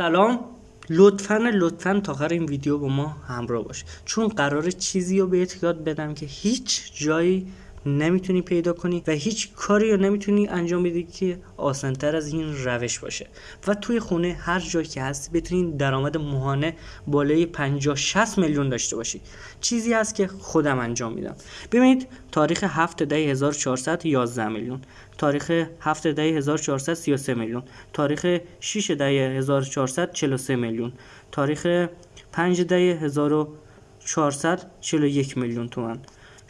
سلام. لطفا لطفا تا آخر این ویدیو با ما همراه باش. چون قرار چیزی رو بهت یاد بدم که هیچ جایی نمی‌تونی پیدا کنی و هیچ کاری رو نمی‌تونی انجام بدی که آسانتر از این روش باشه. و توی خونه هر جایی که هستی بتونی درآمد ماهانه بالای 50 60 میلیون داشته باشی. چیزی هست که خودم انجام میدم. ببینید تاریخ 7 ده 1400 11 میلیون. تاریخ 7 ده 1400 33 میلیون. تاریخ 6 ده 1400 43 میلیون. تاریخ 5 ده 1400 41 میلیون تومن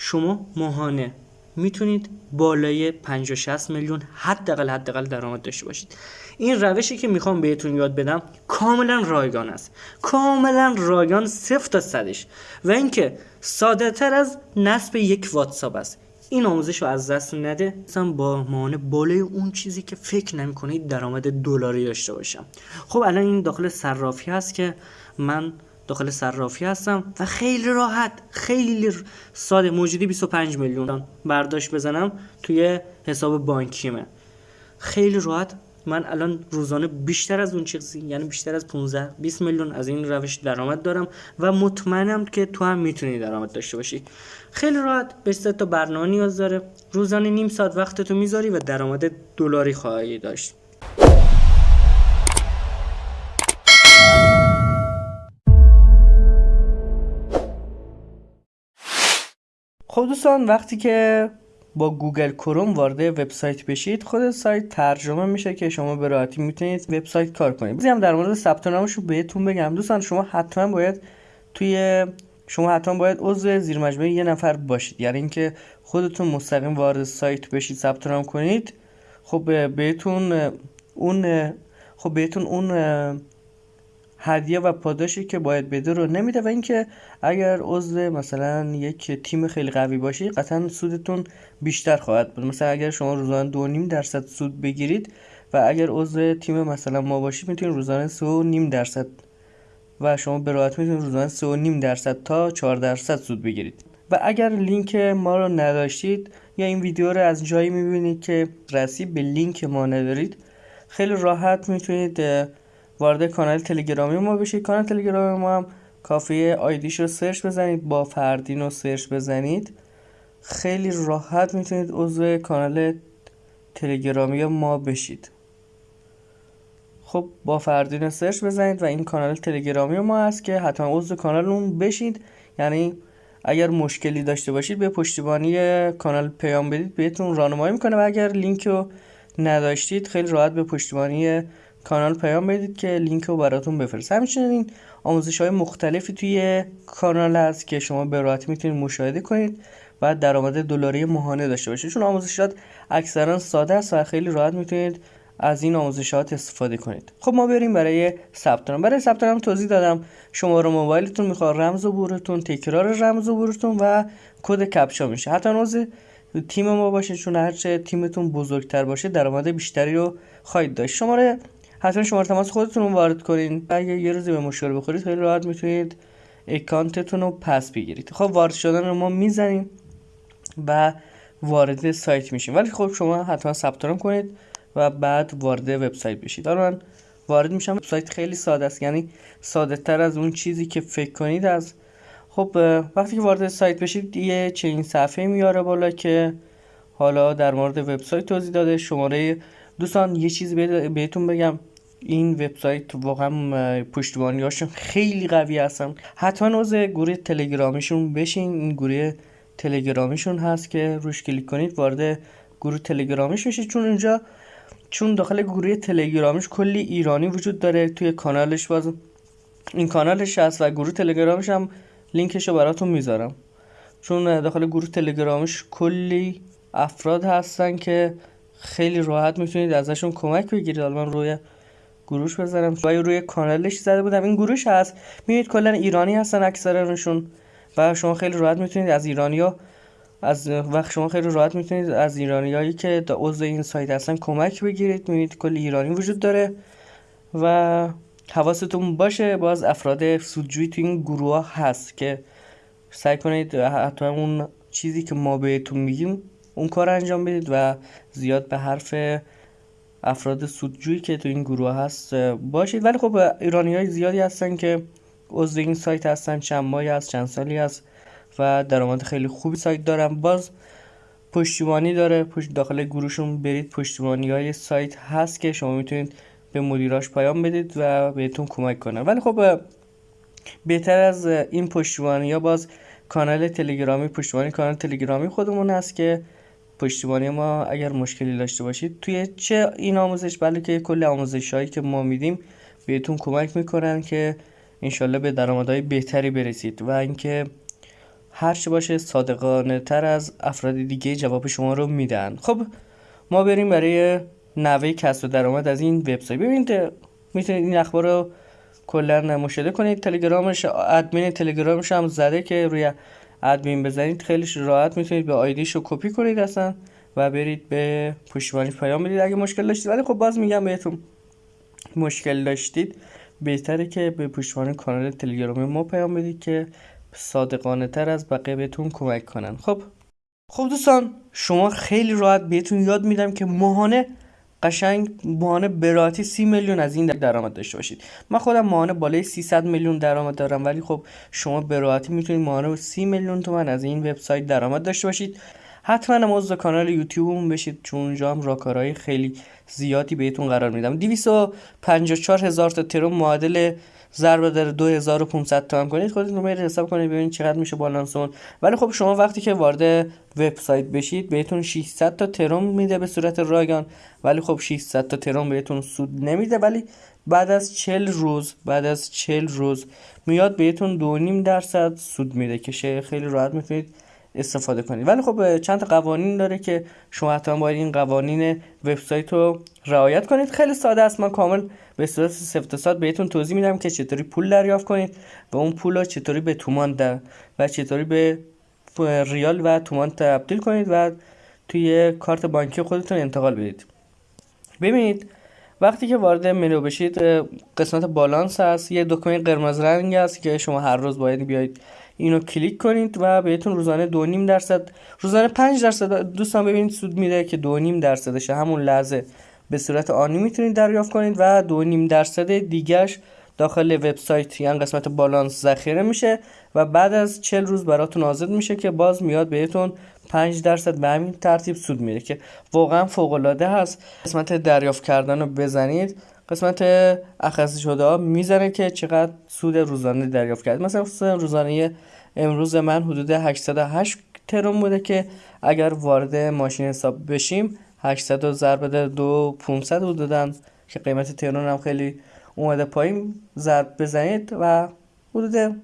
شما ماهانه می‌تونید بالای 50 60 میلیون حداقل حداقل درآمد داشته باشید. این روشی که می‌خوام بهتون یاد بدم کاملا رایگان است. کاملا رایگان صفر تا صدش. و اینکه ساده تر از نصب یک واتساپ است. این آموزش رو از دست نده. مثلا با مانع بالای اون چیزی که فکر نمی‌کنید درآمد دلاری داشته باشم. خب الان این داخل صرافی هست که من داخل صرافی هستم و خیلی راحت خیلی ساده موجودی 25 میلیون برداشت بزنم توی حساب بانکیمه. خیلی راحت. من الان روزانه بیشتر از اون چیزی یعنی بیشتر از 15 20 میلیون از این روش درآمد دارم و مطمئنم که تو هم می‌تونی درآمد داشته باشی. خیلی راحت. به تا برنامه نیاز داره. روزانه نیم ساعت وقتتو می‌ذاری و درآمد دلاری خواهی داشت. خب دوستان وقتی که با گوگل کروم وارد وبسایت بشید خود سایت ترجمه میشه که شما به راحتی می‌تونید وبسایت کار کنید. هم در مورد ثبت نامش رو بهتون بگم. دوستان شما حتما باید توی شما حتما باید عضو زیر مجموعه یه نفر باشید. یعنی اینکه خودتون مستقیم وارد سایت بشید ثبت نام کنید. خب بهتون اون خب بهتون اون هدیه و پاداشی که باید بده رو نمیده و اینکه اگر عضو مثلا یک تیم خیلی قوی باشی قطعا سودتون بیشتر خواهد بود. مثلا اگر شما روزانه دو نیم درصد سود بگیرید و اگر عضو تیم مثلا ما باشید می‌تونید روزانه سه و نیم درصد و شما به راحت می‌تونید روزانه سه و نیم درصد تا 4 درصد سود بگیرید. و اگر لینک ما رو نداشتید یا این ویدیو رو از جایی می‌بینید که دسترسی به لینک ما ندارید خیلی راحت می‌تونید وارد کانال تلگرامی ما بشید. کانال تلگرامی ما هم کافیه آیدیش رو search بزنید با فردین رو search بزنید. خیلی راحت می‌تونید عضو کانال تلگرامی ما بشید. خب با فردین سرچ بزنید و این کانال تلگرامی ما هست که حتما عضو کانال اون بشید. یعنی اگر مشکلی داشته باشید به پشتیبانی کانال پیام بدید. بهتون راهنمایی می‌کنه و اگر لینک رو نداشتید خیلی راحت به پشتیبانی کانال پیام بدید که لینک رو براتون بفرست همچنین آموزش های مختلفی توی کانال هست که شما به راحتی می‌تونید مشاهده کنید و درآمد دلاری ماهانه داشته باشید. چون آموزشات اکثرا ساده است و خیلی راحت می‌تونید از این آموزشات استفاده کنید. خب ما بریم برای ثبت نام. برای ثبت نام توضیح دادم. شماره موبایلتون می‌خواد رمز و بورتون تکرار رمز و بورتون و کد کپچا میشه. حتی عضو تیم ما باشه چون هرچه تیمتون بزرگتر باشه درآمد بیشتری رو خواهید داشت. شماره حتما شماره تماس خودتون رو وارد کنین. اگه یه روزی به مشکل بخورید خیلی راحت می‌تونید اکانتتون رو پس بگیرید. خب وارد شدن رو ما می‌زنیم و وارد سایت میشیم. ولی خب شما حتما ثبت نام کنید و بعد وارد وبسایت بشید. حالا من وارد میشم. وبسایت خیلی ساده است. یعنی ساده تر از اون چیزی که فکر کنید از. خب وقتی که وارد سایت بشید یه چنین صفحه میاره بالا که حالا در مورد وبسایت توضیح داده. شماره دوستان یه چیزی بهتون بگم. این وبسایت واقعا پشتیبانیاشون خیلی قوی هستن. حتما عضو گروه تلگرامیشون بشین. این گروه تلگرامیشون هست که روش کلیک کنید وارد گروه تلگرامیش میشید. چون اونجا چون داخل گروه تلگرامیش کلی ایرانی وجود داره توی کانالش باز. این کانالش هست و گروه تلگرامش هم لینکش رو براتون می‌ذارم. چون داخل گروه تلگرامیش کلی افراد هستن که خیلی راحت می‌تونید ازشون کمک بگیرید. حالا من روی گروش بذارم. و روی کانالش زده بودم. این گروش هست. می‌بینید کلا ایرانی هستن اکثرشون و شما خیلی راحت می‌تونید از ایرانیا از وقت شما خیلی راحت می‌تونید از ایرانیایی که عضو این سایت هستن کمک بگیرید. می‌بینید کل ایرانی وجود داره و حواستون باشه. باز افراد سودجویی تو این گروه هست که سعی کنید حتما اون چیزی که ما بهتون میگیم اون کار انجام بدید و زیاد به حرف افراد سودجویی که تو این گروه هست باشید. ولی خب ایرانی های زیادی هستن که عضو این سایت هستن. چند ماهی هست چند سالی هست و درآمد خیلی خوبی سایت دارن. باز پشتیبانی داره. پشت داخل گروهشون برید پشتیبانی های سایت هست که شما می‌تونید به مدیراش پیام بدید و بهتون کمک کنه ولی خب بهتر از این پشتیبانی ها باز کانال تلگرامی پشتیبانی کانال تلگرامی خودمون هست که پشتیبانی ما اگر مشکلی داشته باشید توی چه این آموزش؟ بلکه کل آموزش هایی که ما میدیم بهتون کمک می‌کنن که انشالله به درآمدهای بهتری برسید و اینکه هر چه باشه صادقانه تر از افراد دیگه جواب شما رو میدن. خب ما بریم برای نوه کسب درآمد از این وبسایت. ببینید می‌تونید این اخبار رو کلا مشاهده کنید. تلگرامش ادمین تلگرامش هم زده که روی ادمین بزنید خیلی راحت می‌تونید به آیدیش رو کپی کنید اصلا و برید به پشتیبانی پیام بدید. اگه مشکل داشتید ولی خب باز میگم بهتون مشکل داشتید بهتره که به پشتیبانی کانال تلگرامی ما پیام بدید که صادقانه تر از بقیه بهتون کمک کنن. خب. خب دوستان شما خیلی راحت بهتون یاد میدم که ماهانه قشنگ ماهانه براتی سی میلیون از این درآمد داشته باشید. من خودم ماهانه بالای 300 میلیون درآمد دارم ولی خب شما براتی می‌تونید ماهانه 30 میلیون تومن از این وبسایت درآمد داشته باشید. حتما عضو کانال یوتیوبمون بشید چون اونجا هم راکارهای خیلی زیادی بهتون قرار میدم. 254 هزار تا ترم معادل ضرب در 2500 تومن کنید خودتون رو حساب کنید ببینید چقدر میشه بالانسون ولی خب شما وقتی که وارد وبسایت بشید بهتون 600 تا ترم میده به صورت رایگان. ولی خب 600 تا ترم بهتون سود نمیده ولی بعد از 40 روز بعد از 40 روز میاد بهتون 2.5 درصد سود میده که خیلی راحت می‌تونید استفاده کنید. ولی خب چند تا قوانین داره که شما حتما باید این قوانین وبسایت رو رعایت کنید. خیلی ساده است من کامل به صورت سفت بهتون توضیح میدم که چطوری پول دریافت کنید و اون پول رو چطوری به تومان در و چطوری به ریال و تومان تبدیل کنید و توی کارت بانکی خودتون انتقال بدید. ببینید وقتی که وارد منو بشید قسمت بالانس هست یه دکمه قرمز رنگ هست که شما هر روز باید بیاید اینو کلیک کنید و بهتون روزانه دو نیم درصد روزانه 5 درصد دوستان ببینید سود میده که دو نیم درصدش همون لحظه به صورت آنی می‌تونید دریافت کنید و دو نیم درصد دیگرش داخل وبسایت یعنی قسمت بالانس ذخیره میشه و بعد از 40 روز براتون آزاد میشه که باز میاد بهتون 5 درصد به همین ترتیب سود میره که واقعا فوق العاده هست. قسمت دریافت کردن رو بزنید قسمت اخصی شده ها می‌زنه که چقدر سود روزانه دریافت کرد مثلا سود روزانه امروز من حدود 808 ترون بوده که اگر وارد ماشین حساب بشیم 800 ضرب در دو 500 حدودا که قیمت ترون هم خیلی اومده پایین. ضرب بزنید و حدود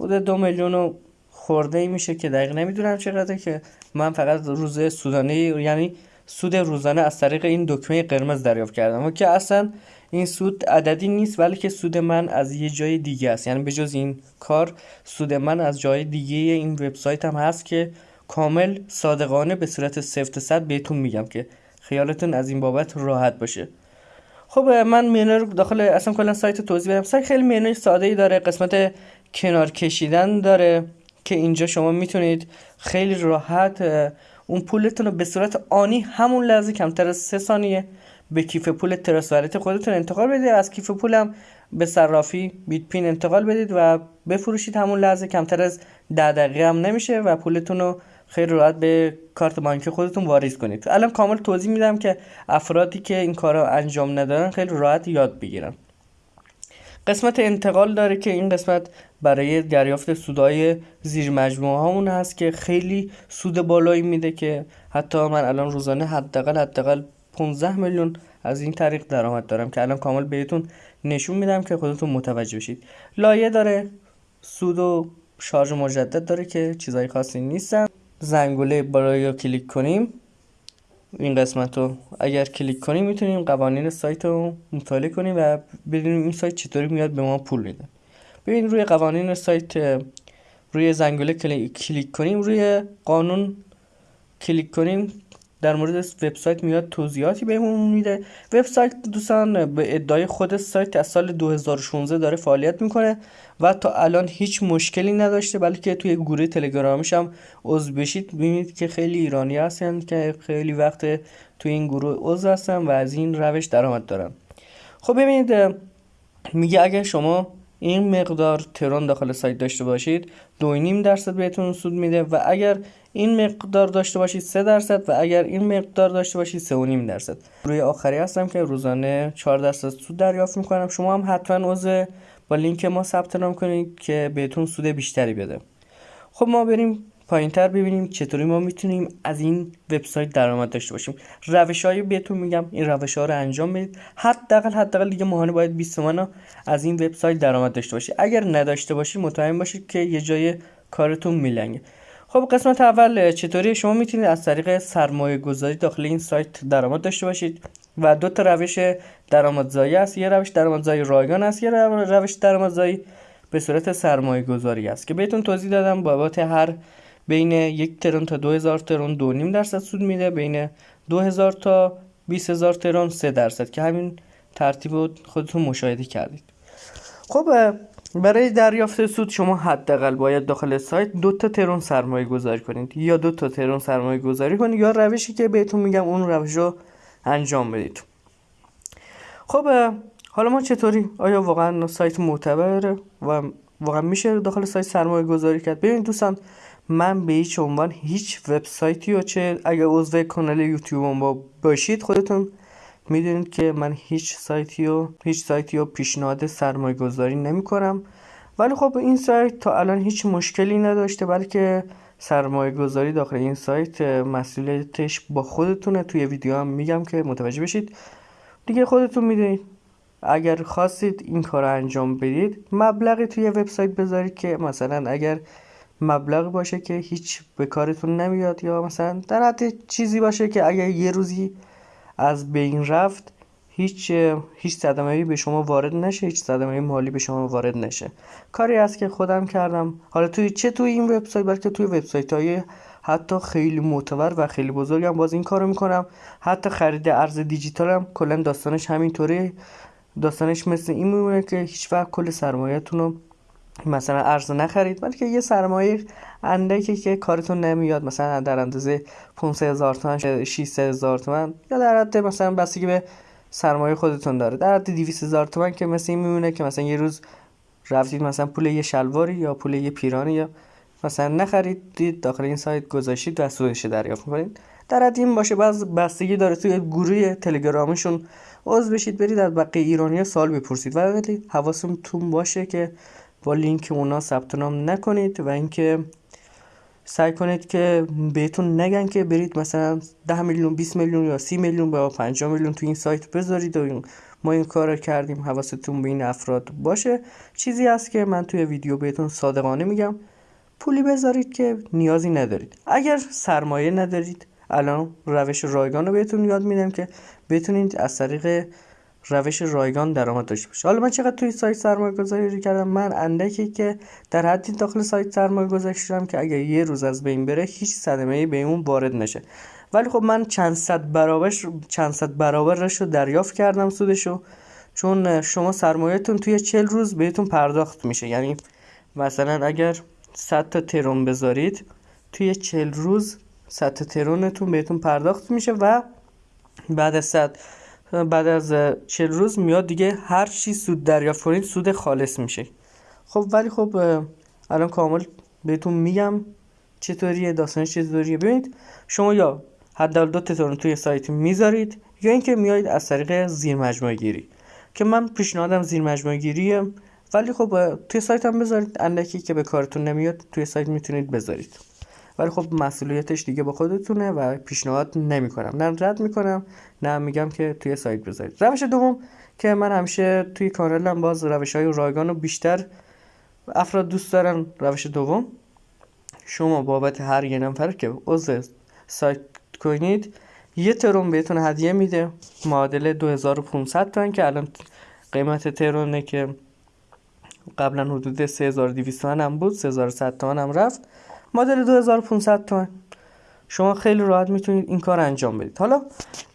حدود دو میلیون و خورده ای میشه که دقیق نمی‌دونم چقدر که من فقط روز سودانه یعنی سود روزانه از طریق این دکمه قرمز دریافت کردم. و که اصلا این سود عددی نیست بلکه سود من از یه جای دیگه است. یعنی به جز این کار سود من از جای دیگه این وبسایت هم هست که کامل صادقانه به صورت سفت صد بهتون میگم که خیالتون از این بابت راحت باشه. خب من مینو رو داخل اصلا کلا سایت توضیح بدم. سایت خیلی مینوی ساده ای داره قسمت کنار کشیدن داره که اینجا شما می‌تونید خیلی راحت اون پولتون رو به صورت آنی همون لحظه کمتر از سه ثانیه به کیف پول تراسوالت خودتون انتقال بدید. از کیف پولم به صرافی بیت پین انتقال بدید و بفروشید همون لحظه. کمتر از ده دقیقه هم نمیشه و پولتون رو خیلی راحت به کارت بانکی خودتون واریز کنید. الان کامل توضیح میدم که افرادی که این کار انجام ندارن خیلی راحت یاد بگیرن. قسمت انتقال داره که این قسمت برای دریافت سودای زیر مجموعه همون هست که خیلی سود بالایی میده که حتی من الان روزانه حداقل حداقل 15 میلیون از این طریق درآمد دارم که الان کامل بهتون نشون میدم که خودتون متوجه بشید. لایه داره سود و شارژ مجدد داره که چیزای خاصی نیستن. زنگوله برای کلیک کنیم این قسمت رو اگر کلیک کنیم می‌تونیم قوانین سایت رو مطالعه کنیم و ببینیم این سایت چطوری میاد به ما پول میده. ببین روی قوانین سایت روی زنگوله کلیک کنیم روی قانون کلیک کنیم در مورد وبسایت میاد توضیحاتی بهمون میده. وبسایت دوستان به ادعای خود سایت از سال 2016 داره فعالیت می‌کنه و تا الان هیچ مشکلی نداشته بلکه توی گروه تلگرامیش هم عضو بشید. ببینید که خیلی ایرانی هستن که خیلی وقت توی این گروه عضو هستن و از این روش درآمد دارن. خب ببینید میگه اگر شما این مقدار ترون داخل سایت داشته باشید دو نیم درصد بهتون سود میده و اگر این مقدار داشته باشید 3 درصد و اگر این مقدار داشته باشید 3 نیم درصد. روی آخری هستم که روزانه 4 درصد سود دریافت می‌کنم. شما هم حتما عضو با لینک ما ثبت نام کنید که بهتون سود بیشتری بده. خب ما بریم پایین تر ببینیم چطوری ما می‌تونیم از این وبسایت درآمد داشته باشیم. روش هایی بهتون میگم. این روش ها رو انجام بدید. حداقل حداقل دیگه ماهانه باید 20 تومن از این وبسایت درآمد داشته باشید اگر نداشته باشید مطمئن باشید که یه جای کارتون میلنگه. خب قسمت اول چطوری؟ شما می‌تونید از طریق سرمایه گذاری داخل این سایت درآمد داشته باشید و دو تا روش درآمدزایی است. یه روش درآمدزایی رایگان است یه روش درآمدزایی به صورت سرمایه گذاری است که بهتون توضیح دادم. بابت هر بین یک ترون تا 2000 ترون دو نیم درصد سود میده بین 2000 تا 20000 ترون 3 درصد که همین ترتیب خودتون مشاهده کردید. خب برای دریافت سود شما حداقل باید داخل سایت دو تا ترون سرمایه گذاری کنید یا دو تا ترون سرمایه گذاری کنید یا روشی که بهتون میگم اون روش رو انجام بدید. خب حالا ما چطوری؟ آیا واقعا سایت معتبره؟ و واقعا میشه داخل سایت سرمایه گذاری کرد؟ ببینید دوستان من به هیچ عنوان هیچ وبسایتی و چه اگر عضو کانال یوتیوب با باشید خودتون می‌دونید که من هیچ سایتی و هیچ سایتی و پیشنهاد سرمایه گذاری نمی کنم ولی خب این سایت تا الان هیچ مشکلی نداشته بلکه سرمایه گذاری داخل این سایت مسئولیتش با خودتونه. توی ویدیو هم میگم که متوجه بشید. دیگه خودتون می‌دونید. اگر خواستید این کار رو انجام بدید مبلغی توی وبسایت بذارید که مثلا اگر مبلغ باشه که هیچ به کارتون نمیاد یا مثلا در حد چیزی باشه که اگر یه روزی از بین رفت هیچ هیچ صدمه به شما وارد نشه هیچ صدمه مالی به شما وارد نشه. کاری است که خودم کردم. حالا توی چه توی این وبسایت؟ بلکه توی وبسایت های حتی خیلی معتبر و خیلی بزرگم باز این کارو می‌کنم. حتی خرید ارز دیجیتال هم کلا داستانش همینطوره. داستانش مثل این میمونه که هیچ وقت کل سرمایه‌تون رو مثلا ارز نخرید بلکه یه سرمایه اندکی که کارتون نمیاد مثلا در اندازه 500 هزار تومن 600 هزار تومن یا در حد مثلا بستگی به سرمایه خودتون داره. در حد 200 هزار تومن که مثلا این میمونه که مثلا یه روز رفتید مثلا پول یه شلواری یا پول یه پیرانی یا مثلا نخریدید داخل این سایت گذاشتید و سودش دریافت کنید در حد این باشه باز بستگی داره توی گروه تلگرامشون. عضو بشید برید از بقیه ایرانی سال بپرسید. ولی حواستون باشه که با لینک اونا ثبت نام نکنید و اینکه سعی کنید که بهتون نگن که برید مثلا 10 میلیون 20 میلیون یا 30 میلیون با 5 میلیون تو این سایت بذارید و ما این کار رو کردیم حواستون به این افراد باشه. چیزی هست که من توی ویدیو بهتون صادقانه میگم پولی بذارید که نیازی ندارید. اگر سرمایه ندارید الان روش رایگان رو بهتون یاد میدم که بتونید از طریق روش رایگان درآمد داشته باشه. حالا من چقدر توی سایت سرمایه گذاری کردم؟ من اندکی که در حدی داخل سایت سرمایه گذاری شدم که اگر یه روز از بین بره هیچ صدمه ای به اون وارد نشه. ولی خب من چند صد برابر چند صد برابرش رو دریافت کردم سودشو. چون شما سرمایهتون توی 40 روز بهتون پرداخت میشه. یعنی مثلا اگر 100 تا ترون بذارید توی 40 روز 100 تا ترونتون بهتون پرداخت میشه و بعد از 100 بعد از 40 روز میاد دیگه هر چی سود دریافت کنید سود خالص میشه. خب ولی خب الان کامل بهتون میگم چطوریه داستانش چطوریه. ببینید شما یا حداقل دو تتون توی سایت می‌ذارید یا اینکه میایید از طریق زیر مجموعه گیری. که من پیشنهادم زیر مجموعه گیریه ولی خب توی سایت هم بذارید اندکی که به کارتون نمیاد توی سایت می‌تونید بذارید. ولی خب مسئولیتش دیگه با خودتونه و پیشنهاد نمی‌کنم. نه رد می‌کنم نه میگم که توی سایت بذارید. روش دوم که من همیشه توی کانالم باز روش های رایگان رو بیشتر افراد دوست دارن روش دوم. شما بابت هر یه نفر که عضو سایت کنید یه ترون بهتون هدیه میده. معادل 2500 تومن که الان قیمت ترونه که قبلا حدود 3200 تومن هم بود 3100 تومن هم رفت. مدل 2500 تومن. شما خیلی راحت می‌تونید این کار انجام بدید. حالا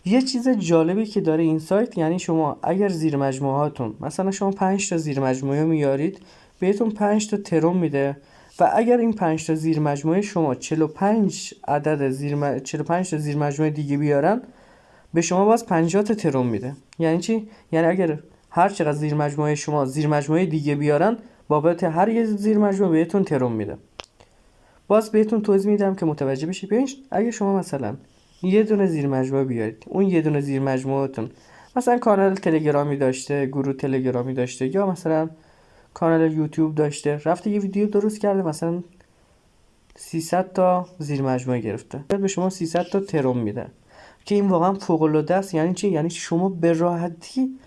یه چیز جالبی که داره این سایت یعنی شما اگر زیر هاتون مثلا شما 5 تا زیر مجموعه میارید بهتون 5 تا ترون میده و اگر این 5 تا زیر مجموعه شما 45 عدد زیر م... 45 تا زیر مجموعه دیگه بیارن به شما باز 50 تا ترون میده. یعنی چی؟ یعنی اگر هر چقدر زیر مجموعه شما زیر مجموعه دیگه بیارن بابت هر یه زیر مجموعه بهتون ترون میده. باز بهتون توضیح میدم که متوجه بشید. ببین اگه شما مثلا یه دونه زیر مجموعه بیارید اون یه دونه زیر مجموعهتون مثلا کانال تلگرامی داشته گروه تلگرامی داشته یا مثلا کانال یوتیوب داشته رفته یه ویدیو درست کرده مثلا 300 تا زیر مجموعه گرفته. به شما 300 تا ترون میده. که این واقعا فوق العاده است. یعنی چی؟ یعنی شما به راحتی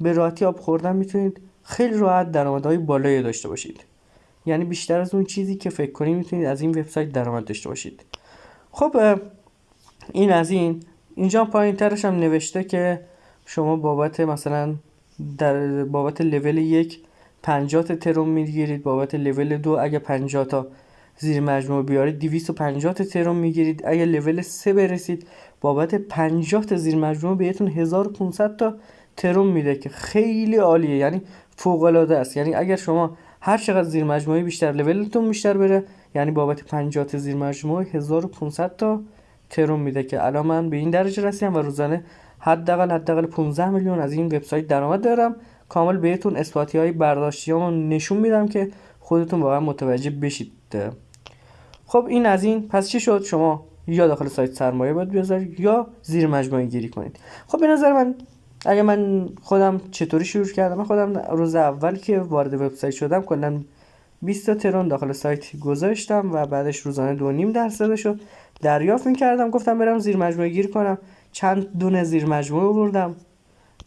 به راحتی آب خوردن می‌تونید خیلی راحت درآمدهای بالایی داشته باشید. یعنی بیشتر از اون چیزی که فکر کنید می‌تونید از این وبسایت درآمد داشته باشید. خب این از این. اینجا پایین ترش هم نوشته که شما بابت مثلا در بابت لول یک 50 تا ترون می‌گیرید بابت لول دو اگه 50 تا زیر مجموعه بیارید 250 تا ترون می‌گیرید. اگه لول 3 برسید بابت 50 تا زیر مجموعه بهتون 1500 تا ترون میده که خیلی عالیه. یعنی فوق العاده است. یعنی اگر شما هر چقدر زیر مجموعه بیشتر لولتون بیشتر بره. یعنی بابت 50 تا زیر مجموعه 1500 تا ترون میده که الان من به این درجه رسیدم و روزانه حداقل حداقل 15 میلیون از این وبسایت درآمد دارم. کامل بهتون اثباتی های برداشتیامو نشون میدم که خودتون واقعا متوجه بشید. خب این از این. پس چی شد؟ شما یا داخل سایت سرمایه باید بذارید یا زیر مجموعه گیری کنید. خب به نظر من اگه من خودم چطوری شروع کردم؟ من خودم روز اول که وارد وبسایت شدم کلا 20 تا ترون داخل سایت گذاشتم و بعدش روزانه دو نیم درصدش رو دریافت می‌کردم گفتم برم زیر مجموعه گیر کنم. چند دونه زیر مجموعه بردم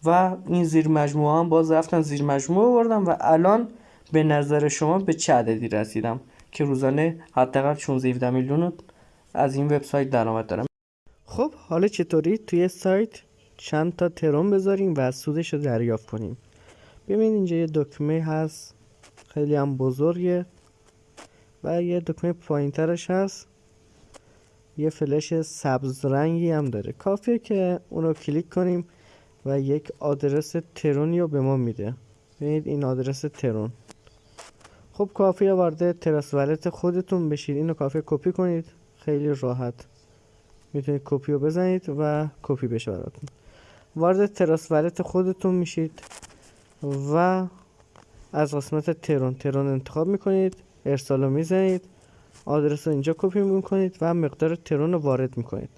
و این زیر مجموعه هم باز رفتن زیر مجموعه بردم و الان به نظر شما به چه عددی رسیدم که روزانه حداقل 16 17 میلیون از این وبسایت درآمد دارم؟ خب حالا چطوری توی سایت چند تا ترون بذاریم و سودش رو دریافت کنیم. ببین اینجا یه دکمه هست خیلی هم بزرگه و یه دکمه پایینترش هست. یه فلش سبز رنگی هم داره. کافیه که اونو کلیک کنیم و یک آدرس ترونی رو به ما میده. ببینید این آدرس ترون. خب کافیه وارد Trust Wallet خودتون بشید. اینو کافیه کپی کنید. خیلی راحت می‌تونید کپی رو بزنید و کپی بشه براتون. وارد Trust Wallet خودتون میشید و از قسمت ترون. ترون انتخاب می‌کنید ارسال رو می‌زنید آدرس رو اینجا کپی می‌کنید و مقدار ترون رو وارد می‌کنید.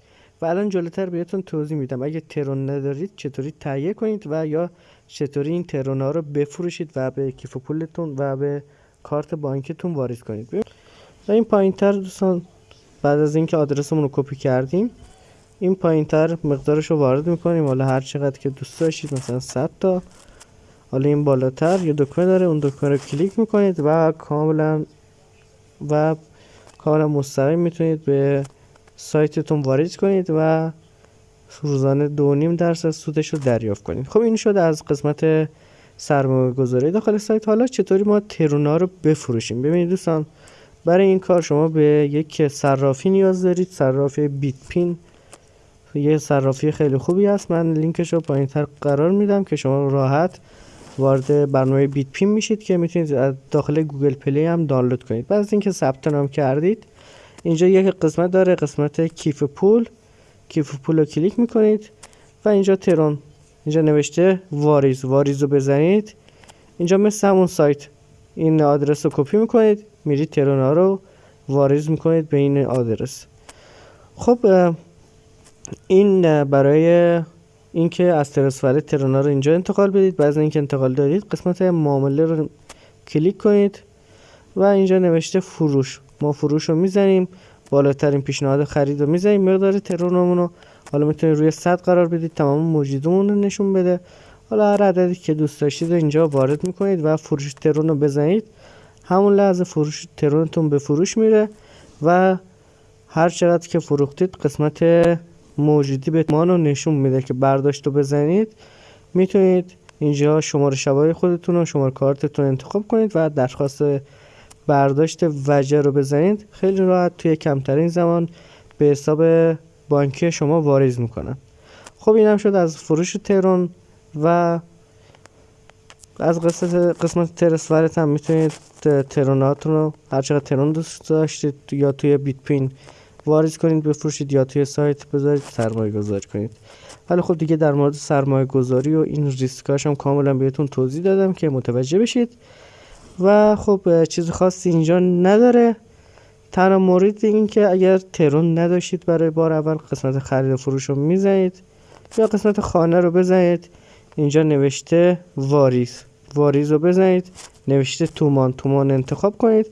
و الان جلوتر بهتون توضیح میدم. اگه ترون ندارید چطوری تهیه کنید و یا چطوری این ترون ها رو بفروشید و به کیف پولتون و به کارت بانکتون وارد کنید. و این پایین تر دوستان بعد از اینکه آدرسمون رو کپی کردیم این پایین تر مقدارش رو وارد می‌کنیم. حالا هر چقدر که دوست داشتید مثلا 100 تا. حالا این بالاتر یه دکمه داره اون دکمه رو کلیک می‌کنید و کاملا و کاملا مستقیم می‌تونید به سایتتون وارد کنید و روزانه دو نیم درصد سودش رو دریافت کنید. خب این شد از قسمت سرمایه گذاری داخل سایت. حالا چطوری ما ترونا رو بفروشیم؟ ببینید دوستان برای این کار شما به یک صرافی نیاز دارید صرافی بیت پین. یه صرافی خیلی خوبی هست. من لینکش رو پایین تر قرار میدم که شما راحت وارد برنامه بیت پین میشید که می‌تونید از داخل گوگل پلی هم دانلود کنید. بعد از اینکه ثبت نام کردید اینجا یک قسمت داره قسمت کیف پول. کیف پول رو کلیک می‌کنید و اینجا ترون اینجا نوشته واریز. واریز رو بزنید. اینجا مثل همون سایت این آدرس رو کپی می‌کنید. میرید ترون ها رو واریز می‌کنید به این آدرس. خب این برای اینکه از ترس فایل ترونا رو اینجا انتقال بدید بعد اینکه انتقال دادید قسمت معامله رو کلیک کنید و اینجا نوشته فروش. ما فروش رو می‌زنیم بالاترین پیشنهاد خرید رو می‌زنیم مقدار ترونمون رو. حالا می‌تونید روی 100 قرار بدید تمام موجودمون رو نشون بده. حالا هر عددی که دوست داشتید اینجا وارد می‌کنید و فروش ترون رو بزنید. همون لحظه فروش ترونتون به فروش میره و هر چقدر که فروختید قسمت موجودی به ما رو نشون میده که برداشت رو بزنید می‌تونید اینجا شماره شبای خودتون و شماره کارتتون انتخاب کنید و درخواست برداشت وجه رو بزنید. خیلی راحت توی کمترین زمان به حساب بانکی شما واریز می‌کنن. خب اینم شد از فروش ترون و از قسمت قسمت ترس هم می‌تونید تروناتون رو هر چقدر ترون دوست داشتید یا توی بیت پین واریز کنید بفروشید یا توی سایت بذارید سرمایه گذاری کنید. ولی خب دیگه در مورد سرمایه گذاری و این ریسکاش هم کاملا بهتون توضیح دادم که متوجه بشید. و خب چیز خاصی اینجا نداره. تنها مورد این که اگر ترون نداشتید برای بار اول قسمت خرید و فروش رو می‌زنید یا قسمت خانه رو بزنید اینجا نوشته واریز. واریز رو بزنید نوشته تومان. تومان انتخاب کنید.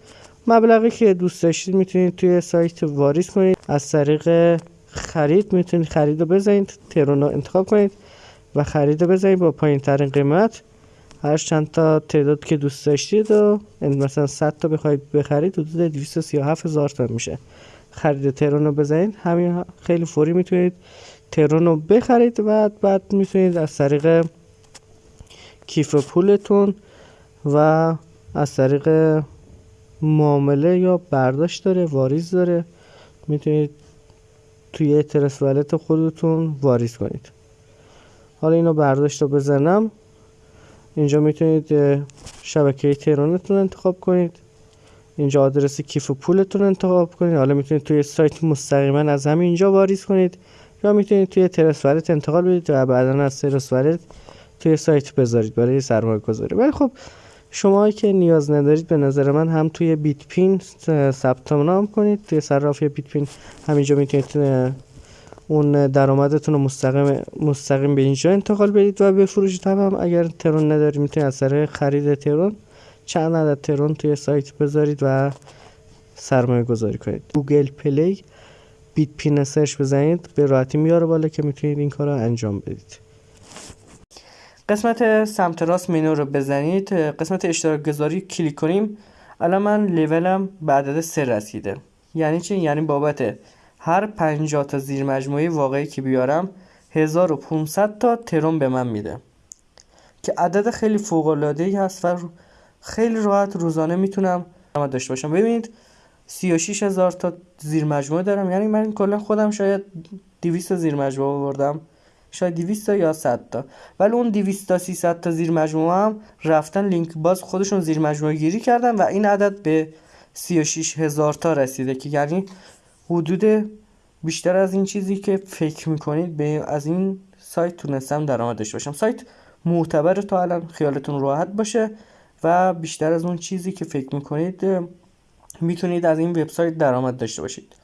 مبلغی که دوست داشتید می‌تونید توی سایت واریز کنید. از طریق خرید می‌تونید خرید رو بزنید ترون رو انتخاب کنید و خرید رو بزنید با پایین ترین قیمت. هر چند تا تعداد که دوست داشتید و مثلا 100 تا بخواید بخرید حدود 237 هزار تا میشه. خرید ترون رو بزنید. همین خیلی فوری می‌تونید ترون رو بخرید و بعد می‌تونید از طریق کیف پولتون و از طریق معامله یا برداشت داره واریز داره. می‌تونید توی ترس ولت خودتون واریز کنید. حالا اینو برداشت رو بزنم. اینجا می‌تونید شبکه تهرانتون انتخاب کنید. اینجا آدرس کیف و پولتون انتخاب کنید. حالا می‌تونید توی سایت مستقیما از همین اینجا واریز کنید. یا می‌تونید توی ترس انتقال بدید و بعدا از ترس توی سایت بذارید برای سرمایه گذاری ولی خب شما که نیاز ندارید به نظر من هم توی بیت پین ثبت نام کنید. توی صرافی بیت پین همینجا می‌تونید اون درآمدتون رو مستقیم مستقیم به اینجا انتقال بدید و بفروشید هم, هم اگر ترون ندارید می‌تونید از طریق خرید ترون چند عدد ترون توی سایت بذارید و سرمایه گذاری کنید. گوگل پلی بیت پین search بزنید به راحتی میاره بالا که می‌تونید این کار رو انجام بدید. قسمت سمت راست منو رو بزنید. قسمت اشتراک گذاری کلیک کنیم. الان من لیولم به عدد سه رسیده. یعنی چی؟ یعنی بابت هر 50 تا زیر مجموعه واقعی که بیارم 1500 تا ترون به من میده. که عدد خیلی فوق العاده ای هست و خیلی راحت روزانه می‌تونم داشته باشم. ببینید 36 هزار تا زیر مجموعه دارم. یعنی من کلا خودم شاید 200 تا زیر مجموعه آوردم. شاید 200 تا یا 100 تا. ولی اون 200 تا 300 تا زیر مجموعه هم رفتن لینک باز خودشون زیر مجموعه گیری کردن و این عدد به 36 هزار تا رسیده که یعنی حدود بیشتر از این چیزی که فکر می‌کنید به از این سایت تونستم درآمد داشته باشم. سایت معتبر تا الان خیالتون راحت باشه و بیشتر از اون چیزی که فکر می‌کنید می‌تونید از این وبسایت درآمد داشته باشید.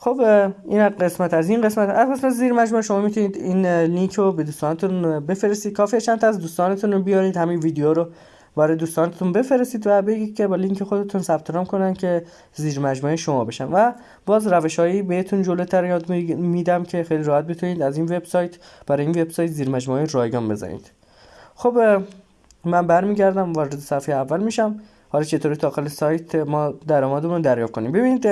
خب این قسمت از این قسمت از قسمت زیر مجموعه شما می‌تونید این لینک رو به دوستانتون بفرستید. کافیه چند تا از دوستانتون رو بیارید همین ویدیو رو برای دوستانتون بفرستید و بگید که با لینک خودتون ثبت نام کنن که زیر مجموعه شما بشن. و باز روشهایی بهتون جلوتر یاد میدم که خیلی راحت بتونید از این وبسایت برای این وبسایت زیر مجموعه رایگان بزنید. خب من برمیگردم وارد صفحه اول میشم. حالا چطوری داخل سایت ما درآمدمون دریافت کنیم. ببینید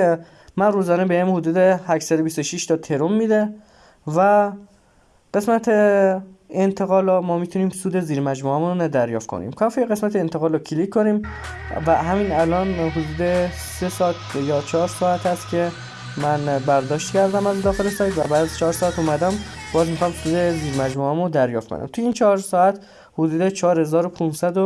من روزانه بهم حدود 826 تا ترون میده و قسمت انتقال ما می‌تونیم سود زیر مجموعه رو دریافت کنیم. کافی قسمت انتقال رو کلیک کنیم و همین الان حدود 3 ساعت یا 4 ساعت هست که من برداشت کردم از داخل سایت و بعد از 4 ساعت اومدم باز می‌خوام سود زیر مجموعه رو دریافت کنم. توی این 4 ساعت حدود 4500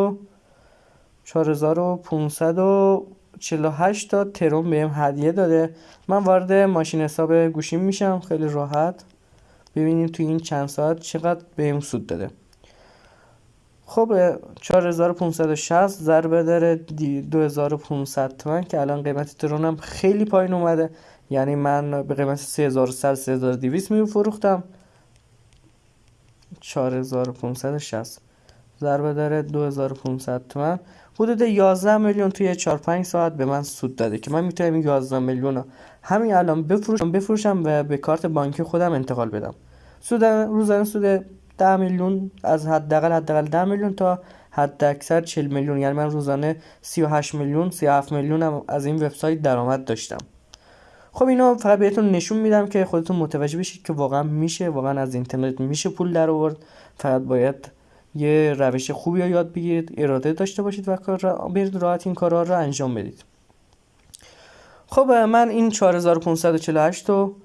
و 4548 تا ترون بهم هدیه داده. من وارد ماشین حساب گوشیم میشم. خیلی راحت. ببینیم توی این چند ساعت چقدر بهم سود داده. خب 4560 ضربه داره 2500 تومن که الان قیمت ترونم خیلی پایین اومده. یعنی من به قیمت 3100 3200 می فروختم. 4560 ضربه داره 2500 تومن. حدود 11 میلیون توی 4 5 ساعت به من سود داده که من می‌تونم 11 میلیون همین الان بفروشم بفروشم و به کارت بانکی خودم انتقال بدم. سود روزانه سود 10 میلیون از حداقل حداقل 10 میلیون تا حد اکثر 40 میلیون. یعنی من روزانه 38 میلیون 37 میلیون از این وبسایت درآمد داشتم. خب اینو فقط بهتون نشون میدم که خودتون متوجه بشید که واقعا میشه واقعا از اینترنت میشه پول در آورد فقط باید یه روش خوبی رو یاد بگیرید اراده داشته باشید و کار را برید راحت این کارها رو انجام بدید. خب من این 4548 رو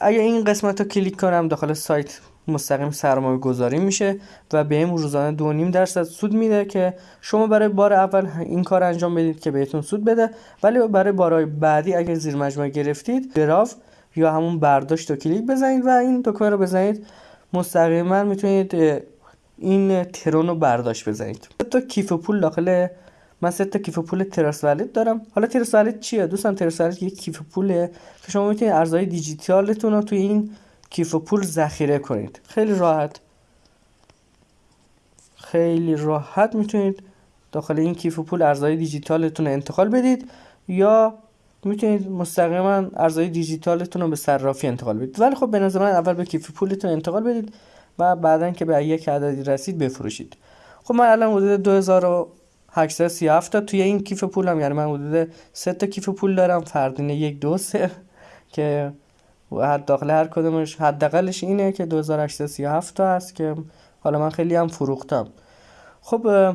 اگه این قسمت رو کلیک کنم داخل سایت مستقیم سرمایه گذاری میشه و به این روزانه دو نیم درصد سود میده که شما برای بار اول این کار انجام بدید که بهتون سود بده ولی برای بارهای بعدی اگر زیر مجموعه گرفتید گراف یا همون برداشت رو کلیک بزنید و این دکمه رو بزنید. مستقیما می‌تونید این ترون رو برداشت بزنید. تا کیف پول داخل من سه تا کیف پول Trust Wallet دارم. حالا Trust Wallet چیه؟ دوستان Trust Wallet یک کیف پوله. که شما می‌تونید ارزهای دیجیتالتون رو توی این کیف پول ذخیره کنید. خیلی راحت. خیلی راحت می‌تونید داخل این کیف پول ارزهای دیجیتالتون رو انتقال بدید یا می‌تونید مستقیما ارزهای دیجیتالتون رو به صرافی انتقال بدید. ولی خب به نظر من اول به کیف پولتون انتقال بدید. و بعدا که به یک عددی رسید بفروشید. خب من الان حدود 2837 تا توی این کیف پولم یعنی من حدود 3 تا کیف پول دارم. فردین یک دو سه. که داخل هر کدومش حداقلش اینه که 2837 تا هست که حالا من خیلی هم فروختم. خب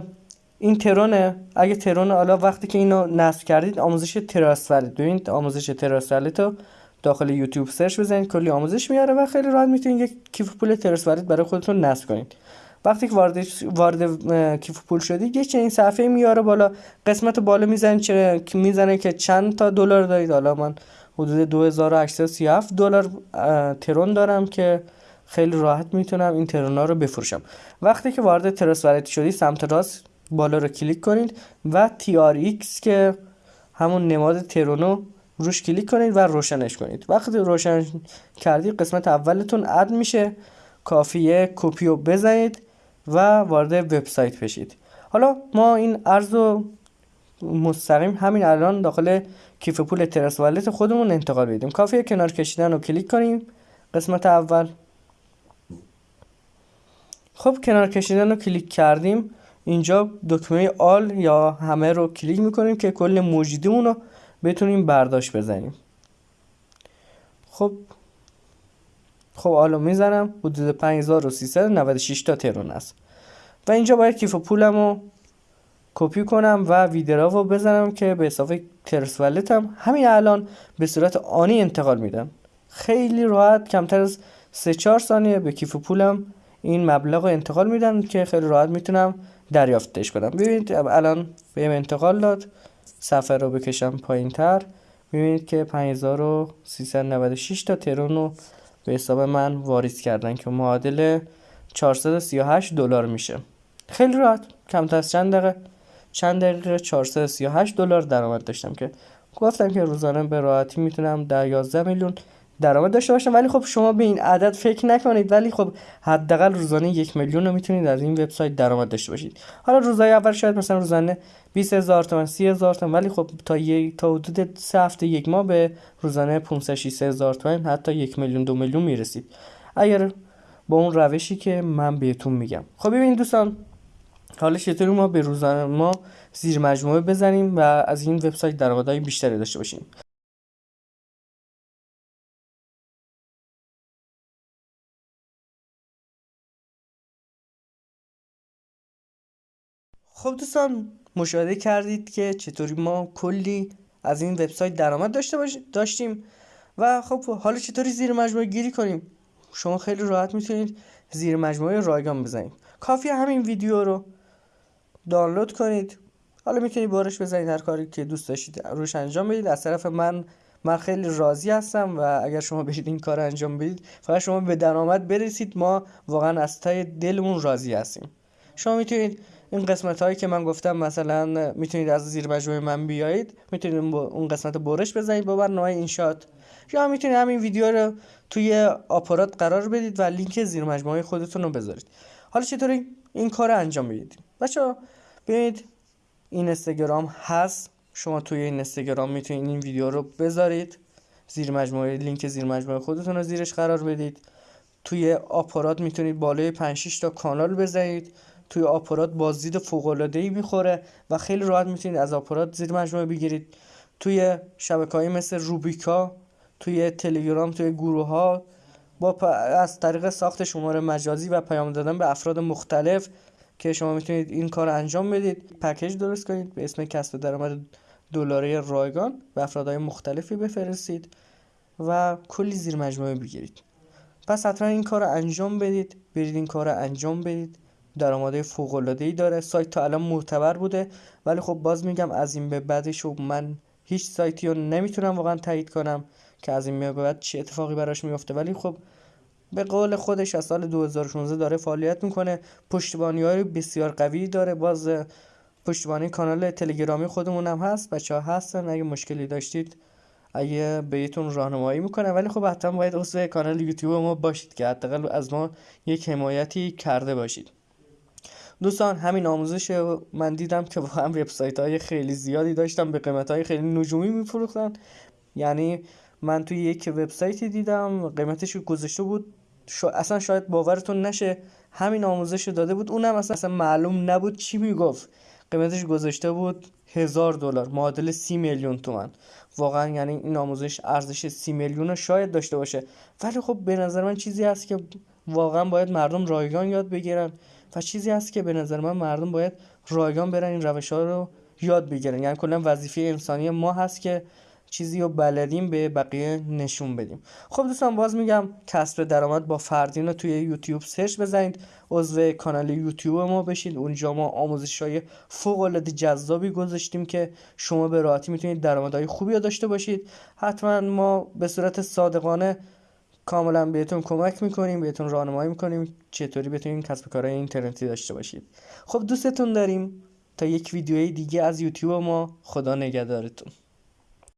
این ترونه اگه ترون حالا وقتی که اینو نصب کردید آموزش Trust Wallet ببینید آموزش Trust Wallet رو داخل یوتیوب سرچ بزنید کلی آموزش میاره و خیلی راحت می‌تونید یک کیف پول Wallet برای خودتون نصب کنید. وقتی که وارد وارد کیف پول شدید یه چنین صفحه میاره بالا قسمت بالا می‌زنید چه می‌زنه که چند تا دلار دارید. حالا من حدود 2837 دلار ترون دارم که خیلی راحت می‌تونم این ترونا رو بفروشم. وقتی که وارد Trust Wallet شدی سمت راست بالا رو کلیک کنید و TRX که همون نماد ترونو روش کلیک کنید و روشنش کنید. وقتی روشن کردید قسمت اولتون add میشه. کافیه کپی رو بزنید و وارد وبسایت بشید. حالا ما این ارز رو مستقیم همین الان داخل کیف پول Trust Wallet خودمون انتقال بدیم. کافیه کنار کشیدن رو کلیک کنیم. قسمت اول. خب کنار کشیدن رو کلیک کردیم. اینجا دکمه all یا همه رو کلیک می‌کنیم که کل موجودیمون رو بتونیم برداشت بزنیم. خب خب آلو می‌زنم. حدود 5396 تا ترون است. و اینجا باید کیف پولم رو کپی کنم و ویدرا رو بزنم که به اضافه ترس ولتم همین الان به صورت آنی انتقال میدم. خیلی راحت کمتر از 3 4 ثانیه به کیف پولم این مبلغ رو انتقال میدن که خیلی راحت می‌تونم دریافتش کنم. ببینید الان بهم انتقال داد. صفحه رو بکشم پایین تر می‌بینید که 5396 تا ترون رو به حساب من واریز کردن که معادل 438 دلار میشه. خیلی راحت. کمتر از چند دقیقه. چند دقیقه 438 دلار درآمد داشتم که گفتم که روزانه به راحتی می‌تونم در 11 میلیون درآمد داشته باشم ولی خب شما به این عدد فکر نکنید. ولی خب حداقل روزانه یک میلیون رو می‌تونید از این وبسایت درآمد داشته باشید. حالا روزهای اول شاید مثلا روزانه 20 هزار تومن 30 هزار تومن. ولی خب تا یک تا حدود سه هفته یک ماه به روزانه 500 600 هزار تومن حتی یک میلیون دو میلیون می‌رسید. اگر با اون روشی که من بهتون میگم. خب ببینید دوستان حالا چطوری ما به روزانه ما زیر مجموعه بزنیم و از این وبسایت درآمدهای بیشتری داشته باشیم. خب دوستان مشاهده کردید که چطوری ما کلی از این وبسایت درآمد داشته داشتیم و خب حالا چطوری زیر مجموعه گیری کنیم؟ شما خیلی راحت می‌تونید زیر مجموعه رایگان بزنید. کافی همین ویدیو رو دانلود کنید. حالا می‌تونید بارش بزنید هر کاری که دوست داشتید روش انجام بدید. از طرف من من خیلی راضی هستم و اگر شما برید این کار انجام بدید فقط شما به درآمد برسید. ما واقعا از تای دلمون راضی هستیم. شما می‌تونید این قسمت هایی که من گفتم مثلا می‌تونید از زیر مجموعه من بیایید. می‌تونید اون قسمت برش بزنید با برنامه اینشات یا می‌تونید همین ویدیو رو توی آپارات قرار بدید و لینک زیر مجموعه خودتون رو بذارید. حالا چطوری؟ این کار رو انجام بدید بچه ببینید این اینستاگرام هست. شما توی این اینستاگرام می‌تونید این ویدیو رو بذارید. زیر مجموعه لینک زیر مجموعه خودتون رو زیرش قرار بدید. توی آپارات می‌تونید بالای 5 تا کانال بزنید توی آپارات بازدید فوق العاده ای می‌خوره و خیلی راحت می‌تونید از آپارات زیر مجموعه بگیرید. توی شبکه مثل روبیکا توی تلگرام توی گروه ها با از طریق ساخت شماره مجازی و پیام دادن به افراد مختلف که شما می‌تونید این کار انجام بدید. پکیج درست کنید به اسم کسب درآمد دلاره رایگان به افرادهای مختلفی بفرستید و کلی زیر مجموعه بگیرید. پس حتما این کار رو انجام بدید. برید این کار رو انجام بدید. درآمدهای فوق العاده ای داره. سایت تا الان معتبر بوده. ولی خب باز میگم از این به بعدش من هیچ سایتی رو نمی‌تونم واقعا تایید کنم که از این به بعد چه اتفاقی براش میفته ولی خب به قول خودش از سال 2016 داره فعالیت می‌کنه. پشتیبانی های بسیار قوی داره. باز پشتیبانی کانال تلگرامی خودمون هم هست. بچه ها هستن. اگه مشکلی داشتید اگه بهتون راهنمایی می‌کنه ولی خب حتما باید عضو کانال یوتیوب ما باشید که حداقل از ما یک حمایتی کرده باشید. دوستان همین آموزش من دیدم که واقعا وبسایت های خیلی زیادی داشتم به قیمت های خیلی نجومی میفروختن. یعنی من توی یک وبسایتی دیدم قیمتش گذاشته بود. شو اصلا شاید باورتون نشه همین آموزش داده بود. اونم اصلا, اصلا معلوم نبود چی می‌گفت. قیمتش گذاشته بود هزار دلار معادل سی میلیون تومن واقعا یعنی این آموزش ارزش سی میلیون شاید داشته باشه. ولی خب به نظر من چیزی هست که واقعا باید مردم رایگان یاد بگیرن. و چیزی هست که به نظر من مردم باید رایگان برن این روش ها رو یاد بگیرن. یعنی کلا وظیفه انسانی ما هست که چیزی رو بلدیم به بقیه نشون بدیم. خب دوستان باز میگم کسب درآمد با فردین رو توی یوتیوب سرچ بزنید. عضو کانال یوتیوب ما بشید اونجا ما آموزش های فوق العاده جذابی گذاشتیم که شما به راحتی می‌تونید درآمدهای خوبی داشته باشید. حتما ما به صورت صادقانه کاملا بهتون کمک می‌کنیم بهتون راهنمایی می‌کنیم. چطوری بتونید کسب کارهای اینترنتی داشته باشید. خب دوستتون داریم تا یک ویدیوی دیگه از یوتیوب ما. خدا نگهدارتون.